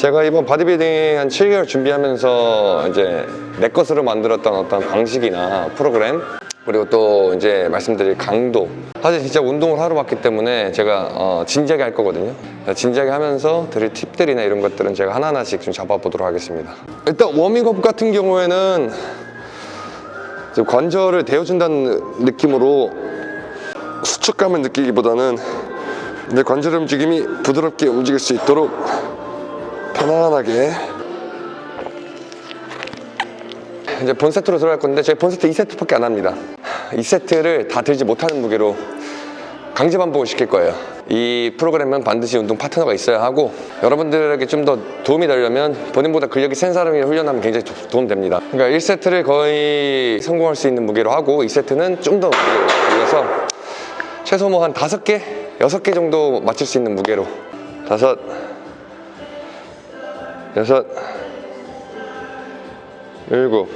제가 이번 바디빌딩 한 7개월 준비하면서 이제 내 것으로 만들었던 어떤 방식이나 프로그램 그리고 또 이제 말씀드릴 강도. 사실 진짜 운동을 하러 왔기 때문에 제가 어, 진지하게 할 거거든요. 진지하게 하면서 드릴 팁들이나 이런 것들은 제가 하나하나씩 좀 잡아보도록 하겠습니다. 일단 워밍업 같은 경우에는 관절을 데워준다는 느낌으로 수축감을 느끼기보다는 내 관절 움직임이 부드럽게 움직일 수 있도록 편안하게. 이제 본 세트로 들어갈 건데 제가 본 세트 2세트밖에 안 합니다. 2세트를 다 들지 못하는 무게로 강제 반복을 시킬 거예요. 이 프로그램은 반드시 운동 파트너가 있어야 하고 여러분들에게 좀 더 도움이 되려면 본인보다 근력이 센 사람이 훈련하면 굉장히 도- 도움됩니다. 그러니까 1세트를 거의 성공할 수 있는 무게로 하고 2세트는 좀 더 무게를 올려서 최소 뭐한 다섯 개, 여섯 개 정도 맞출 수 있는 무게로. 다섯, 여섯, 일곱,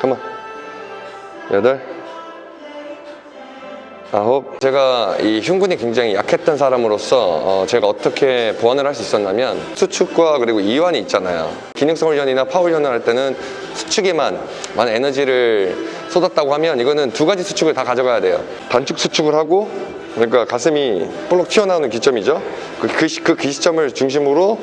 가만, 여덟, 아홉. 제가 이 흉근이 굉장히 약했던 사람으로서 어, 제가 어떻게 보완을 할 수 있었냐면 수축과 그리고 이완이 있잖아요. 기능성 훈련이나 파워 훈련을 할 때는 수축에만 많은 에너지를 쏟았다고 하면 이거는 두 가지 수축을 다 가져가야 돼요. 단축 수축을 하고 그러니까 가슴이 볼록 튀어나오는 기점이죠. 그, 그, 시- 그 기점을 중심으로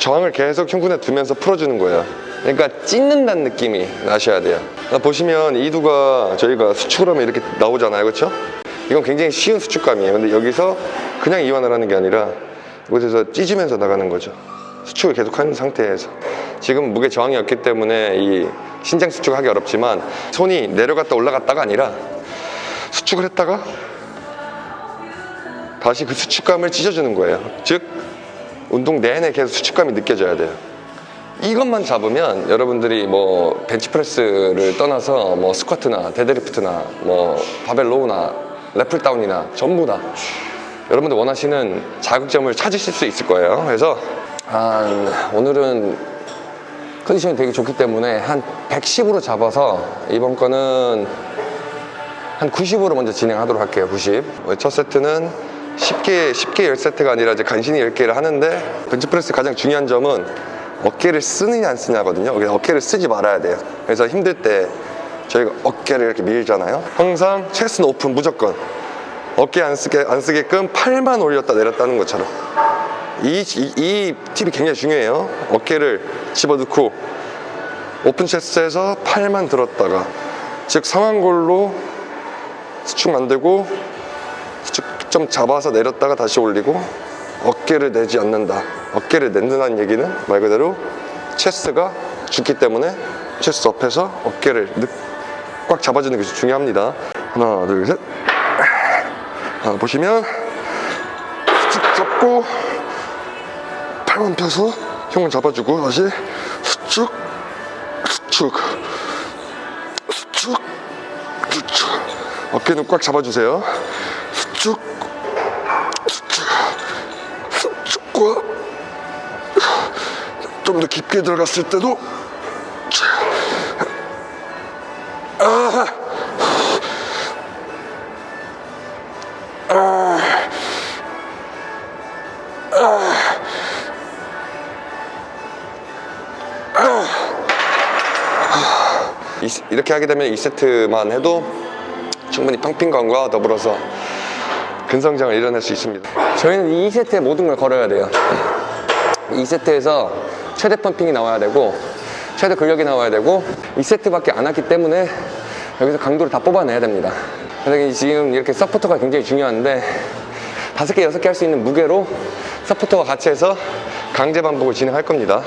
저항을 계속 흉근에 두면서 풀어주는 거예요. 그러니까 찢는다는 느낌이 나셔야 돼요. 아, 보시면 이두가 저희가 수축을 하면 이렇게 나오잖아요. 그렇죠? 이건 굉장히 쉬운 수축감이에요. 근데 여기서 그냥 이완을 하는 게 아니라 이곳에서 찢으면서 나가는 거죠. 수축을 계속 하는 상태에서. 지금 무게 저항이 없기 때문에 이 신장 수축을 하기 어렵지만 손이 내려갔다 올라갔다가 아니라 수축을 했다가 다시 그 수축감을 찢어주는 거예요. 즉 운동 내내 계속 수축감이 느껴져야 돼요. 이것만 잡으면 여러분들이 뭐 벤치프레스를 떠나서 뭐 스쿼트나 데드리프트나 뭐 바벨 row나 lat pull down이나 전부 다 여러분들 원하시는 자극점을 찾으실 수 있을 거예요. 그래서 한 오늘은 컨디션이 되게 좋기 때문에 한 110으로 잡아서 이번 거는 한 90으로 먼저 진행하도록 할게요. 90. 첫 세트는 쉽게 쉽게 10세트가 아니라 이제 간신히 10개를 하는데 벤치프레스 가장 중요한 점은 어깨를 쓰느냐 안 쓰냐거든요. 그래서 어깨를 쓰지 말아야 돼요. 그래서 힘들 때 저희가 어깨를 이렇게 밀잖아요. 항상 체스는 오픈 무조건 어깨 안 쓰게 안 쓰게끔 팔만 올렸다 내렸다는 것처럼 이, 이, 이 팁이 굉장히 중요해요. 어깨를 집어넣고 오픈 체스트에서 팔만 들었다가 즉 상완골로 수축 만들고 좀 잡아서 내렸다가 다시 올리고 어깨를 내지 않는다. 어깨를 낸다는 얘기는 말 그대로 체스가 죽기 때문에 체스 앞에서 어깨를 느- 꽉 잡아주는 것이 중요합니다. 하나 둘셋. 하나 보시면 수축 잡고 팔만 펴서 흉을 잡아주고 다시 수축 수축 수축 수축. 어깨는 꽉 잡아주세요. 수축 좀 더 깊게 들어갔을 때도 아, 이- 이렇게 하게 되면 2세트만 해도 충분히 팡핑감과 더불어서 근성장을 이뤄낼 수 있습니다. 저희는 2세트에 모든 걸 걸어야 돼요. 2세트에서 최대 펌핑이 나와야 되고 최대 근력이 나와야 되고 2세트밖에 안 왔기 때문에 여기서 강도를 다 뽑아내야 됩니다. 그래서 지금 이렇게 서포터가 굉장히 중요한데 다섯 개, 여섯 개 할 수 있는 무게로 서포터와 같이 해서 강제 반복을 진행할 겁니다.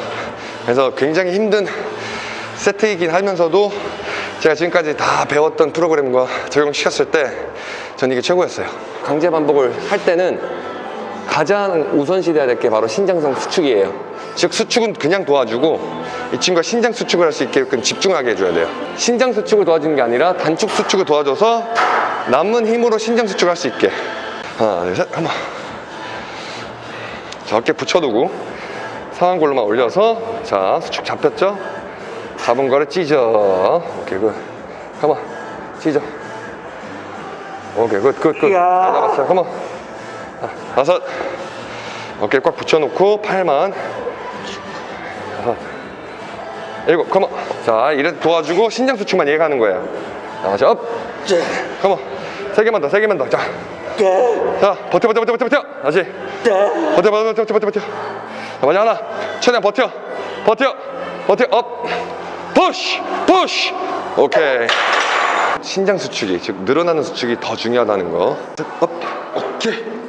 그래서 굉장히 힘든 세트이긴 하면서도 제가 지금까지 다 배웠던 프로그램과 적용시켰을 때 전 이게 최고였어요. 강제 반복을 할 때는 가장 우선시돼야 될 게 바로 신장성 수축이에요. 즉 수축은 그냥 도와주고 이 친구가 신장 수축을 할 수 있게끔 집중하게 해줘야 돼요. 신장 수축을 도와주는 게 아니라 단축 수축을 도와줘서 남은 힘으로 신장 수축을 할 수 있게. 하나, 둘, 셋, 한번. 자, 어깨 붙여두고 상완골로만 올려서 자 수축 잡혔죠? 잡은 거를 찢어. 오케이 good. 가만 찢어. 오케이 good good good. 잘. 잡았어요. 가만. 다섯. 어깨 꽉 붙여놓고 팔만. 여섯. 일곱. come on. 자 이래 도와주고 신장 수축만 얘기하는 거예요. 다시 up. come on. 세 개만 더세 개만 더자. 자 버텨 버텨 버텨 버텨 버텨. 다시. 버텨 버텨 버텨 버텨 버텨. 자 마지막 하나. 최대한 버텨. 버텨. 버텨. 업. 푸시 푸시 오케이. 신장 수축이 즉 늘어나는 수축이 더 중요하다는 거. 업, 오케이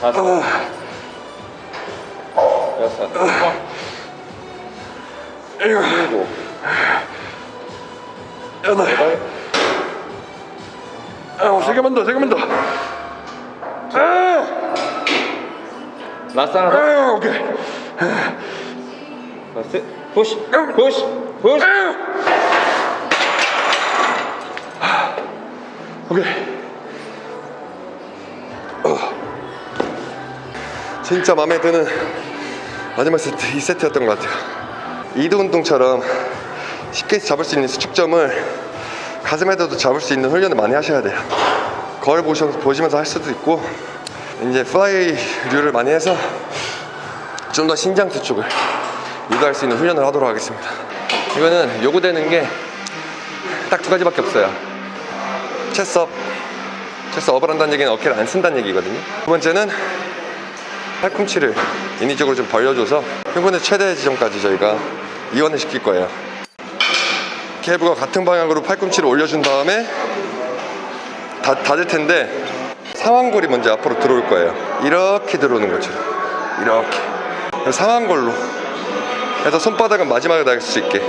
다섯 여섯 일곱 여덟 아, 세 개만 더, 세 개만 더. 라스트 하나 더 아, 오케이. 라스트 푸시 푸시 푸시 오케이. 어. 진짜 마음에 드는 마지막 세트, 이 세트였던 것 같아요. 이두 운동처럼 쉽게 잡을 수 있는 수축점을 가슴에도 잡을 수 있는 훈련을 많이 하셔야 돼요. 거울 보시면서 할 수도 있고, 이제 fly류를 많이 해서 좀 더 신장 수축을 유도할 수 있는 훈련을 하도록 하겠습니다. 이거는 요구되는 게 딱 두 가지밖에 없어요. 체스업 체스 업을 한다는 얘기는 어깨를 안 쓴다는 얘기거든요. 두 번째는 팔꿈치를 인위적으로 좀 벌려줘서 흉근의 최대 지점까지 저희가 이완을 시킬 거예요. 캡과 같은 방향으로 팔꿈치를 올려준 다음에 다, 닫을 텐데 상완골이 먼저 앞으로 들어올 거예요. 이렇게 들어오는 것처럼. 이렇게. 상완골로 해서 손바닥은 마지막에 닿을 수 있게.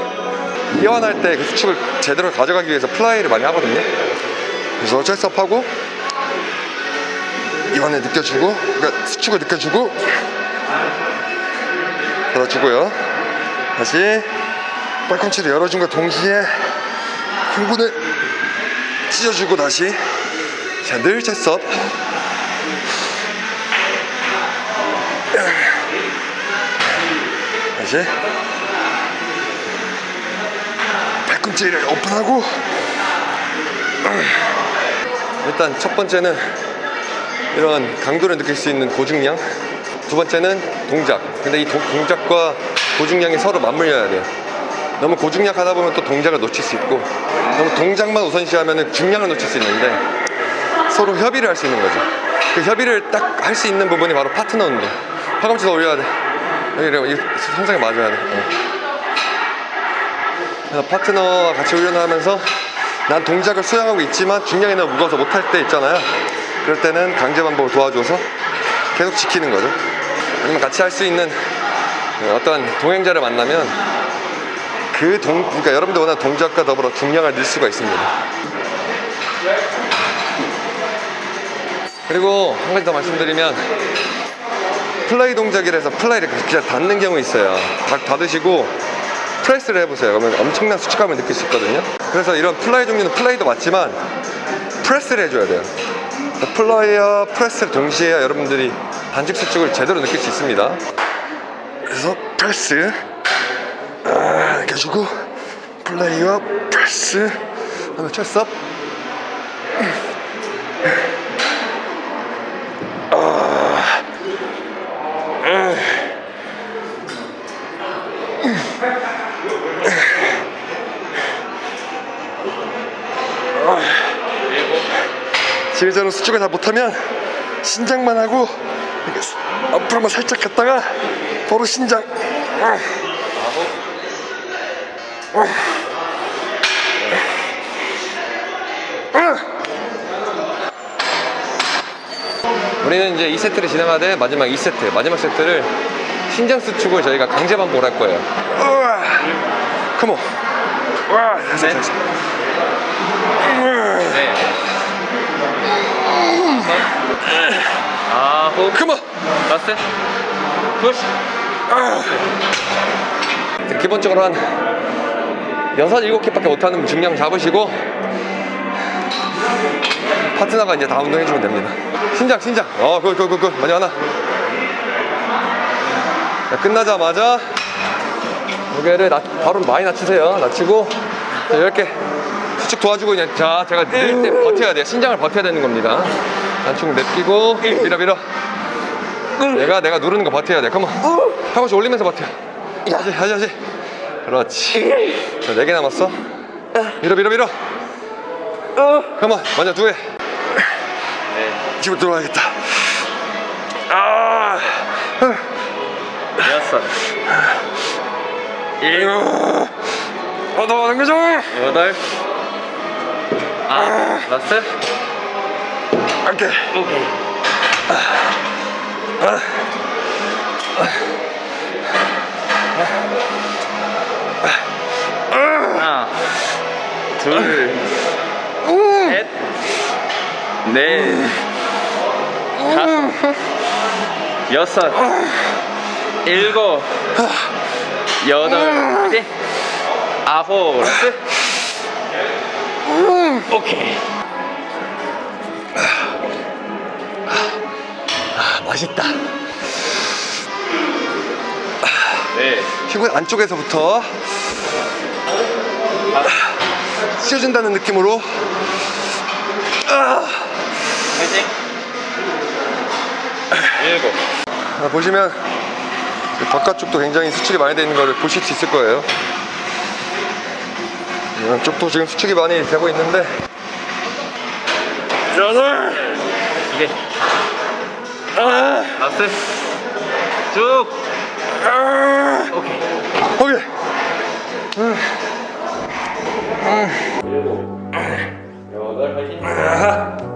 이완할 때 그 수축을 제대로 가져가기 위해서 플라이를 많이 하거든요. 그래서 철섭하고 이완을 느껴주고 그러니까 수축을 느껴주고 닫아주고요. 다시 팔꿈치를 열어준 것 동시에 흉근을 찢어주고 다시. 자늘 철 섭 다시 팔꿈치를 오픈하고 일단 첫 번째는 이런 강도를 느낄 수 있는 고중량. 두 번째는 동작. 근데 이 도- 동작과 고중량이 서로 맞물려야 돼요. 너무 고중량 하다 보면 또 동작을 놓칠 수 있고 너무 동작만 우선시하면 중량을 놓칠 수 있는데 서로 협의를 할 수 있는 거죠 그 협의를 딱 할 수 있는 부분이 바로 파트너 운동 팔꿈치 더 올려야 돼 여기 이 손상에 맞아야 돼. 어. 그래서 파트너와 같이 훈련을 하면서 난 동작을 수행하고 있지만 중량이 너무 무거워서 못할 때 있잖아요. 그럴 때는 강제 반복을 도와줘서 계속 지키는 거죠. 아니면 같이 할 수 있는 어떤 동행자를 만나면 그 동, 그러니까 여러분들 원하는 동작과 더불어 중량을 늘 수가 있습니다. 그리고 한 가지 더 말씀드리면 fly 동작이라서 fly를 그냥 닫는 경우 있어요. 딱 닫으시고 press를 해보세요. 그러면 엄청난 수축감을 느낄 수 있거든요. 그래서 이런 fly 종류는 fly도 맞지만 press를 해줘야 돼요. fly와 press를 동시에 여러분들이 반직 수축을 제대로 느낄 수 있습니다. 그래서 프레스 아, 이렇게 주고 fly와 press. 그다음에 철 지금처럼 수축을 다 못하면 신장만 하고 앞으로만 살짝 갔다가 바로 신장. 우리는 이제 2세트를 진행하되 마지막 2세트 마지막 세트를 신장 수축을 저희가 강제 반복을 할 거예요 come on 와, 됐어, 됐어. 네 아홉 come on last. push. 기본적으로 한 여섯 일곱 개밖에 못하는 중량 잡으시고 파트너가 이제 다 운동해주면 됩니다. 신장 신장 어굿굿 굿굿. 많이 하나. 자, 끝나자마자 무게를 낮, 바로 많이 낮추세요. 낮추고 자, 이렇게 수축 도와주고 그냥 자 제가 늘때 버텨야 돼요. 신장을 버텨야 되는 겁니다. 단축 냅끼고 밀어 밀어. 내가 내가 누르는 거 버텨야 돼. 컴온. 팔꿈치 올리면서 버텨. 하지 하지 하지. 그렇지. 자, 네 개 남았어. 밀어 밀어 밀어. come on. 먼저 두 개. 네. 집으로 들어가야겠다. 아. 여섯. 어, 넘어가는 거죠? 여덟. 아, last. 오케이. 오케이. 하나, 둘, 셋, 넷, 다섯, 여섯, 일곱, 여덟, 이제 아홉, 라스트. 오케이. 맛있다. 네. 힙은 안쪽에서부터 씌워준다는 느낌으로 화이팅. 일곱. 아, 보시면 이 네, 바깥쪽도 굉장히 수축이 많이 되는 걸 보실 수 있을 거예요. 네, 이쪽도 지금 수축이 많이 되고 있는데. 여덟 이게. 아! 라스트 쭉. 아. 오케이. 오케이. 음. 음. 여덟 파이팅